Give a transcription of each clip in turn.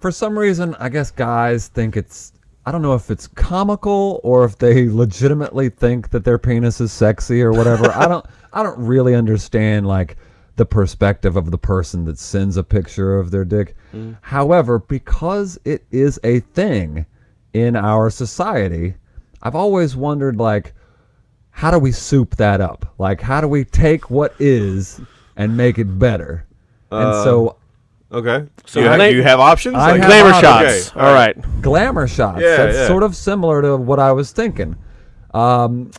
for some reason, I guess guys think it's. I don't know if it's comical or if they legitimately think that their penis is sexy or whatever. I don't. I don't really understand like the perspective of the person that sends a picture of their dick. Mm. However, because it is a thing in our society, I've always wondered like how do we soup that up? Like how do we take what is and make it better? and so uh. Okay. So you, have, you have options? I Like- have Glamour options. shots. Okay, All right. glamour shots. Yeah, That's yeah. sort of similar to what I was thinking. Um,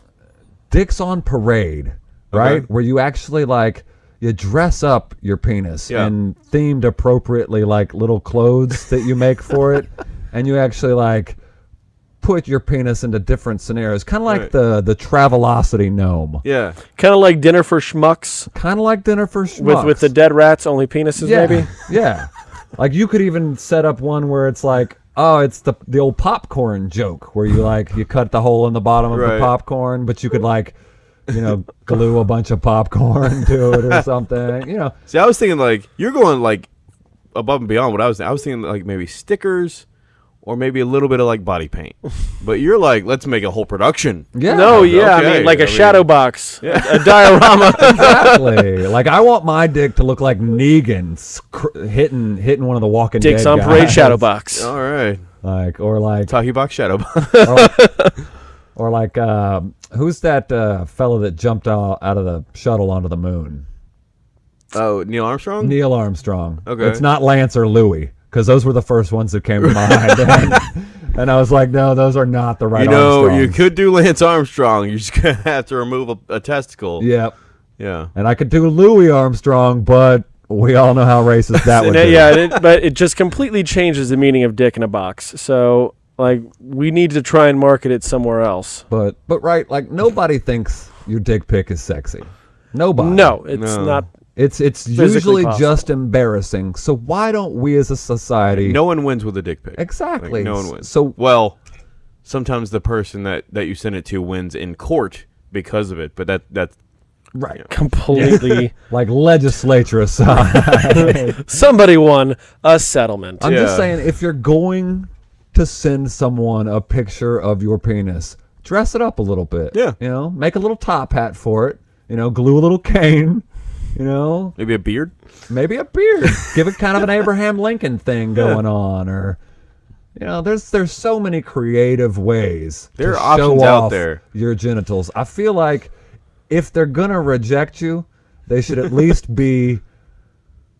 dicks on parade, right? Where you actually like you dress up your penis Yeah. in themed appropriately like little clothes that you make for it, and you actually like put your penis into different scenarios, kind of like Right. the the Travelocity gnome, Yeah. Kind of like dinner for schmucks kind of like dinner for schmucks. with with the dead rats, only penises yeah, maybe. yeah. Like you could even set up one where it's like, oh, it's the the old popcorn joke where you like you cut the hole in the bottom of Right. the popcorn, but you could like, you know, glue a bunch of popcorn to it or something. You know, See, I was thinking like you're going like above and beyond what I was. I was thinking like maybe stickers, or maybe a little bit of like body paint. but you're like, let's make a whole production. yeah. No, yeah, I mean like I a mean- shadow box, a diorama. Exactly. like I want my dick to look like Negan sc- hitting hitting one of the Walking Dicks Dead on parade shadow box. All right. Like or like Talkie box shadow. box. or like, or like um, who's that uh, fellow that jumped out, out of the shuttle onto the moon? oh, Neil Armstrong. Neil Armstrong. Okay. It's not Lance or Louis because those were the first ones that came to mind. and, and I was like, no, those are not the right. you know, you could do Lance Armstrong. You're just gonna have to remove a, a testicle. Yep. Yeah. And I could do Louis Armstrong, but we all know how racist that would be. yeah, it, but it just completely changes the meaning of dick in a box. So like we need to try and market it somewhere else. But but right, like nobody thinks your dick pic is sexy. Nobody. No, it's No. not. It's it's Physically usually possible. just embarrassing. So why don't we as a society No one wins with a dick pic. Exactly. Like, no one wins. So- well, sometimes the person that that you send it to wins in court because of it. But that that's right. Completely. Like legislature aside. Somebody won a settlement. I'm just saying, if you're going to send someone a picture of your penis, dress it up a little bit. Yeah. You know, make a little top hat for it. You know, glue a little cane. You know, maybe a beard. maybe a beard. Give it kind of an Abraham Lincoln thing going on, or you know, there's there's so many creative ways. There to are show options out there. Your genitals. I feel like if they're gonna reject you, they should at least be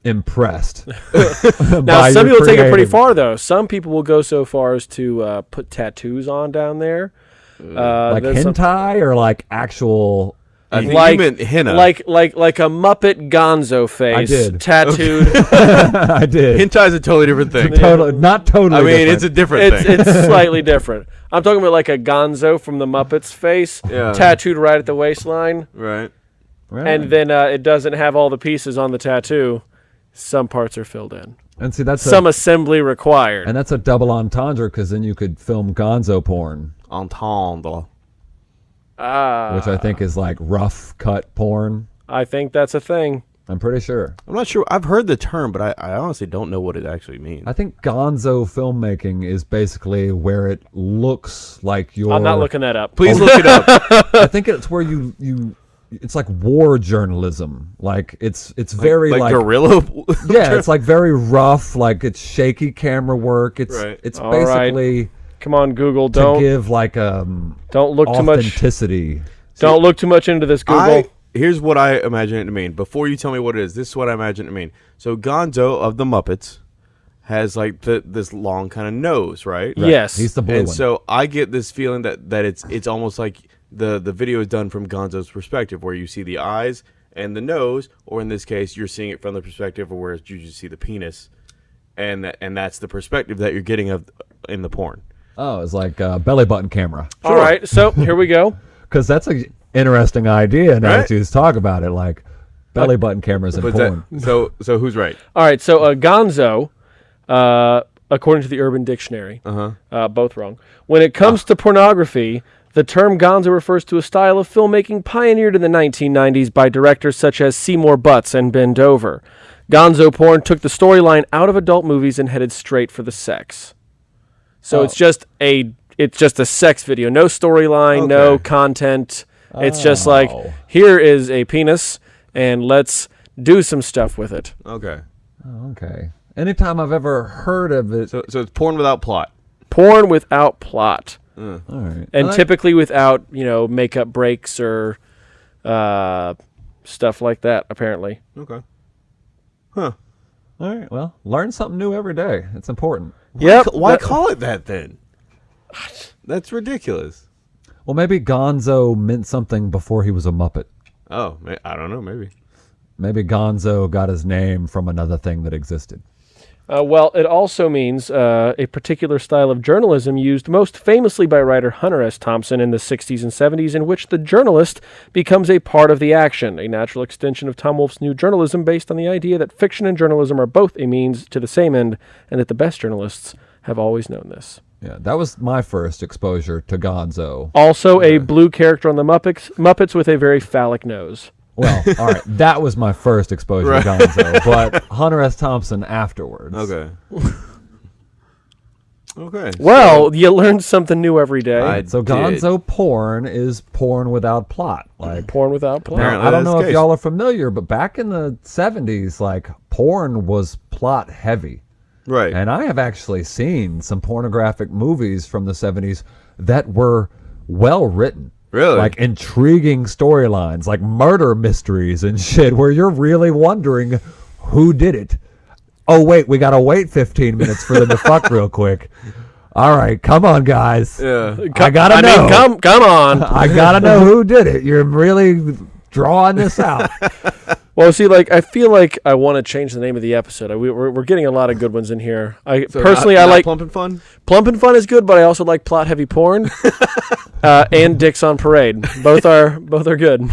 impressed. Now, some people take it pretty far, though. Some people will go so far as to uh, put tattoos on down there. Uh, like there's some- hentai or like actual. I think like, you meant henna. like like like a Muppet Gonzo face I did. tattooed. I did. hentai is a totally different thing. Totally, not totally. I mean, different. it's a different it's thing. it's slightly different. I'm talking about like a Gonzo from the Muppets face, Yeah. tattooed right at the waistline, right. Right. and then uh, it doesn't have all the pieces on the tattoo. Some parts are filled in. and see that's Some a, assembly required. and that's a double entendre because then you could film Gonzo porn, Entendre. Ah, which I think is like rough cut porn. I think that's a thing. I'm pretty sure. I'm not sure. I've heard the term, but I, I honestly don't know what it actually means. I think Gonzo filmmaking is basically where it looks like you're. I'm not looking that up. Please look it up. I think it's where you you. It's like war journalism. Like it's it's very like, like, guerrilla. yeah, it's like very rough. Like it's shaky camera work. It's Right. it's All right. Basically Come on, Google. Don't give like um don't look too much. authenticity. Don't look too much into this, Google. I here's what I imagine it to mean. Before you tell me what it is, this is what I imagine it to mean. So Gonzo of the Muppets has like the this long kind of nose, right? Yes. He's the blue And one. so I get this feeling that that it's it's almost like the the video is done from Gonzo's perspective, where you see the eyes and the nose, or in this case, you're seeing it from the perspective of where you just see the penis, and that, and that's the perspective that you're getting of in the porn. Oh, it's like a belly button camera. All right, so here we go. Because that's an interesting idea. Now Right? that you just talk about it, like belly button cameras in porn. that, so so who's right? All right, so uh, Gonzo, uh, according to the Urban Dictionary, Uh huh. uh, both wrong. When it comes to pornography, The term gonzo refers to a style of filmmaking pioneered in the 1990s by directors such as Seymour Butts and Ben Dover. Gonzo porn took the storyline out of adult movies and headed straight for the sex. So Oh. it's just a it's just a sex video, no storyline, no Okay. content. It's just like Oh. here is a penis and let's do some stuff with it. Okay. Oh, okay. Anytime I've ever heard of it, So so it's porn without plot. Porn without plot. all right. and I- typically without you know makeup breaks or uh, stuff like that. Apparently, Okay. Huh. All right. Well, learn something new every day. It's important. yep. Why that- call it that then? That's ridiculous. Well, maybe Gonzo meant something before he was a Muppet. Oh, I don't know. Maybe. Maybe Gonzo got his name from another thing that existed. Uh, well, it also means uh, a particular style of journalism used most famously by writer Hunter S. Thompson in the 60s and 70s, in which the journalist becomes a part of the action, a natural extension of Tom Wolfe's new journalism based on the idea that fiction and journalism are both a means to the same end, and that the best journalists have always known this. Yeah, that was my first exposure to Gonzo. Also, a blue character on the Muppets, Muppets with a very phallic nose. Well, all right, that was my first exposure to Gonzo, but Hunter S. Thompson afterwards. Okay. okay. Well, you learn something new every day. I So did. Gonzo porn is porn without plot. Like Porn without plot. Apparently I don't know if case. y'all are familiar, but back in the '70s, like porn was plot heavy. Right. And I have actually seen some pornographic movies from the 70s that were well written. Really? Like intriguing storylines, like murder mysteries and shit, where you're really wondering who did it. Oh, wait, we got to wait 15 minutes for them to fuck real quick. All right, come on, guys. yeah. I got to I know. mean, come, come on. I got to know who did it. You're really drawing this out. well, see, like, I feel like I want to change the name of the episode. I, we, we're, we're getting a lot of good ones in here. I So personally, not- I not like plump and fun. Plump and Fun is good, but I also like plot heavy porn. uh, and Dicks on Parade. Both are both are good.